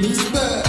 These bad.